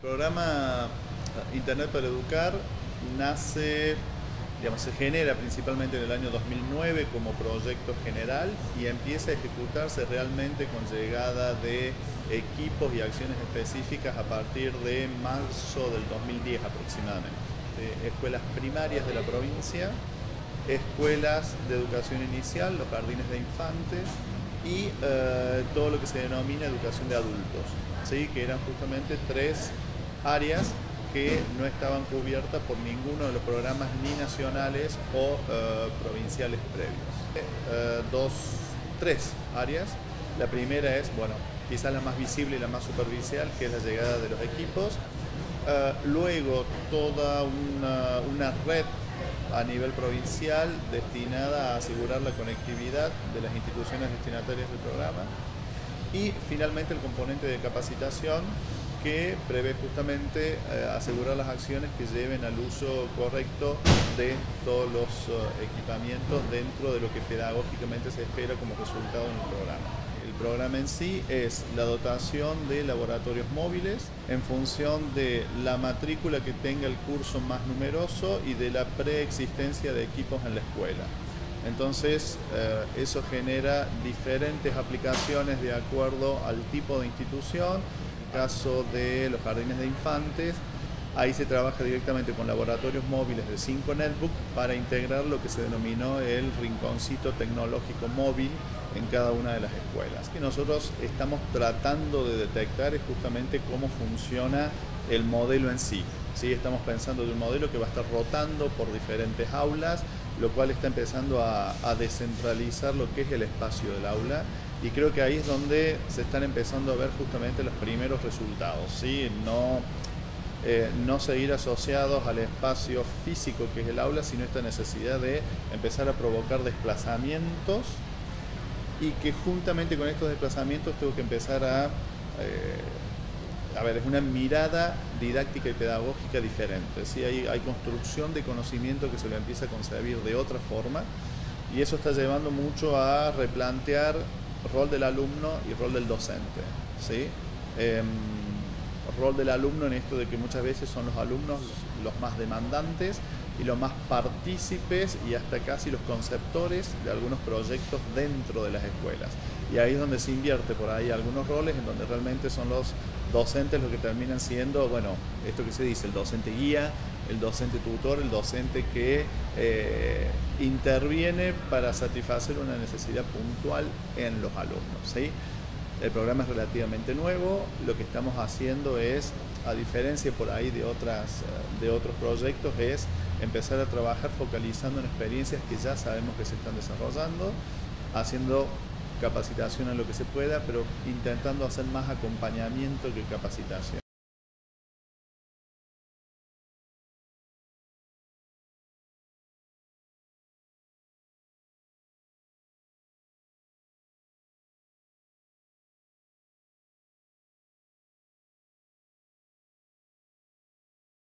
El programa Internet para Educar nace, digamos, se genera principalmente en el año 2009 como proyecto general y empieza a ejecutarse realmente con llegada de equipos y acciones específicas a partir de marzo del 2010 aproximadamente. escuelas primarias de la provincia, escuelas de educación inicial, los jardines de infantes y eh, todo lo que se denomina educación de adultos, ¿sí? que eran justamente tres áreas que no estaban cubiertas por ninguno de los programas ni nacionales o eh, provinciales previos. Eh, dos, tres áreas. La primera es, bueno, quizás la más visible y la más superficial, que es la llegada de los equipos. Eh, luego, toda una, una red a nivel provincial destinada a asegurar la conectividad de las instituciones destinatarias del programa. Y finalmente el componente de capacitación que prevé justamente eh, asegurar las acciones que lleven al uso correcto de todos los eh, equipamientos dentro de lo que pedagógicamente se espera como resultado en el programa. El programa en sí es la dotación de laboratorios móviles en función de la matrícula que tenga el curso más numeroso y de la preexistencia de equipos en la escuela. Entonces, eh, eso genera diferentes aplicaciones de acuerdo al tipo de institución caso de los jardines de infantes, ahí se trabaja directamente con laboratorios móviles de 5 Netbook para integrar lo que se denominó el rinconcito tecnológico móvil en cada una de las escuelas. Que nosotros estamos tratando de detectar es justamente cómo funciona el modelo en sí. ¿sí? Estamos pensando de un modelo que va a estar rotando por diferentes aulas, lo cual está empezando a, a descentralizar lo que es el espacio del aula y creo que ahí es donde se están empezando a ver justamente los primeros resultados, ¿sí? no, eh, no seguir asociados al espacio físico que es el aula, sino esta necesidad de empezar a provocar desplazamientos y que juntamente con estos desplazamientos tengo que empezar a... Eh, a ver, es una mirada didáctica y pedagógica diferente. ¿sí? Hay, construcción de conocimiento que se lo empieza a concebir de otra forma y eso está llevando mucho a replantear rol del alumno y rol del docente. ¿sí? Em, rol del alumno en esto de que muchas veces son los alumnos los más demandantes y los más partícipes y hasta casi los conceptores de algunos proyectos dentro de las escuelas. Y ahí es donde se invierte por ahí algunos roles en donde realmente son los docentes los que terminan siendo, bueno, esto que se dice, el docente guía, el docente tutor, el docente que eh, interviene para satisfacer una necesidad puntual en los alumnos. ¿sí? El programa es relativamente nuevo, lo que estamos haciendo es, a diferencia por ahí de, otras, eh, de otros proyectos, es empezar a trabajar focalizando en experiencias que ya sabemos que se están desarrollando, haciendo capacitación en lo que se pueda, pero intentando hacer más acompañamiento que capacitación.